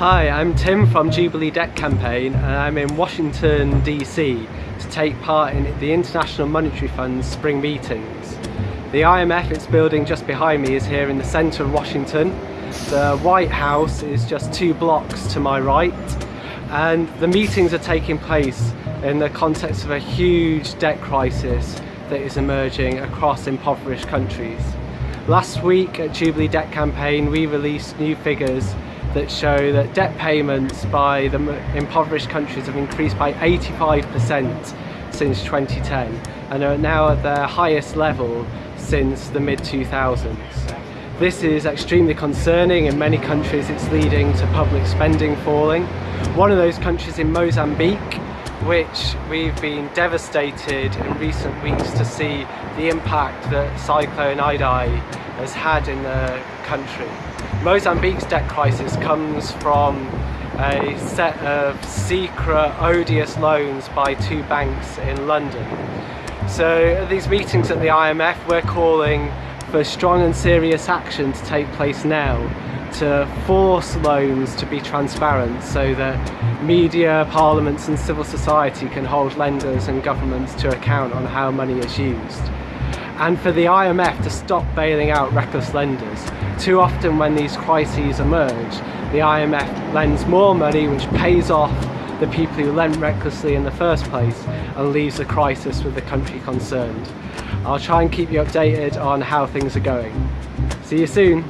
Hi, I'm Tim from Jubilee Debt Campaign and I'm in Washington DC to take part in the International Monetary Fund's spring meetings. The IMF, its building just behind me, is here in the centre of Washington. The White House is just two blocks to my right and the meetings are taking place in the context of a huge debt crisis that is emerging across impoverished countries. Last week at Jubilee Debt Campaign we released new figures that show that debt payments by the impoverished countries have increased by 85% since 2010 and are now at their highest level since the mid-2000s. This is extremely concerning. In many countries it's leading to public spending falling. One of those countries in Mozambique which we've been devastated in recent weeks to see the impact that Cyclone Idai has had in the country. Mozambique's debt crisis comes from a set of secret, odious loans by two banks in London. So at these meetings at the IMF we're calling for strong and serious action to take place now to force loans to be transparent so that media, parliaments and civil society can hold lenders and governments to account on how money is used. And for the IMF to stop bailing out reckless lenders. Too often when these crises emerge, the IMF lends more money which pays off the people who lent recklessly in the first place and leaves the crisis with the country concerned. I'll try and keep you updated on how things are going. See you soon!